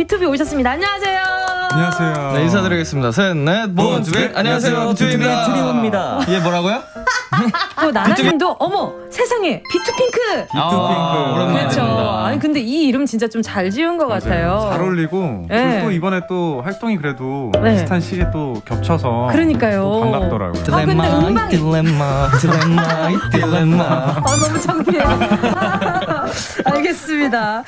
BTOB 오셨습니다. 안녕하세요. 안녕하세요. 네, 인사드리겠습니다. 셋, 넷, 뭐, 뭐, Born to Be. 네, 안녕하세요, 비투비입니다. 트리오입니다. 예, 뭐라고요? 어, 또 나나님도 어머 세상에 비투핑크. 아, 오랜만에 그렇죠. 아니 근데 이 이름 진짜 좀 잘 지은 것 맞아요. 같아요. 잘 어울리고 네. 또 이번에 또 활동이 그래도 네. 비슷한 시기에 또 겹쳐서 그러니까요. 또 반갑더라고요. 아, 근데 음방이- 딜레마, 딜레마, 딜레마. 아 너무 창피해. 알겠습니다.